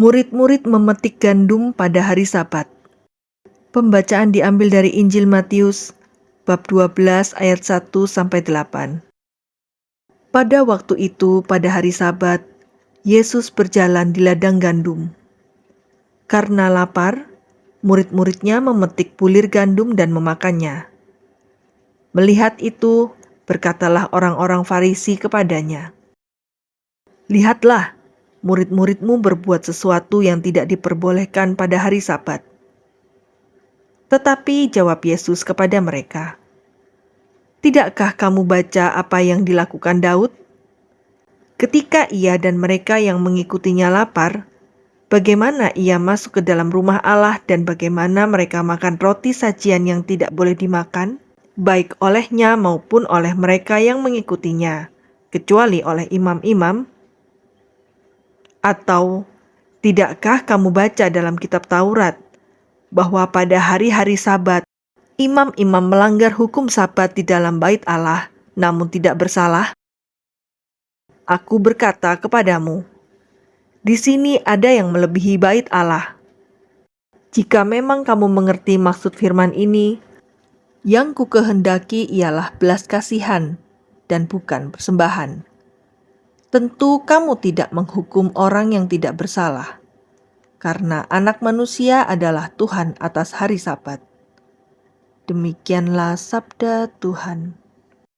Murid-murid memetik gandum pada hari Sabat. Pembacaan diambil dari Injil Matius bab 12 ayat 1 sampai 8. Pada waktu itu, pada hari Sabat, Yesus berjalan di ladang gandum. Karena lapar, murid-muridnya memetik bulir gandum dan memakannya. Melihat itu, berkatalah orang-orang Farisi kepadanya, "Lihatlah, murid-muridmu berbuat sesuatu yang tidak diperbolehkan pada hari Sabat. Tetapi jawab Yesus kepada mereka, "Tidakkah kamu baca apa yang dilakukan Daud? Ketika ia dan mereka yang mengikutinya lapar, bagaimana ia masuk ke dalam rumah Allah dan bagaimana mereka makan roti sajian yang tidak boleh dimakan, baik olehnya maupun oleh mereka yang mengikutinya, kecuali oleh imam-imam?" Atau tidakkah kamu baca dalam kitab Taurat bahwa pada hari-hari Sabat imam-imam melanggar hukum Sabat di dalam bait Allah namun tidak bersalah? Aku berkata kepadamu, di sini ada yang melebihi bait Allah. Jika memang kamu mengerti maksud firman ini, yang ku kehendaki ialah belas kasihan dan bukan persembahan tentu kamu tidak menghukum orang yang tidak bersalah, karena Anak Manusia adalah Tuhan atas hari Sabat. Demikianlah sabda Tuhan.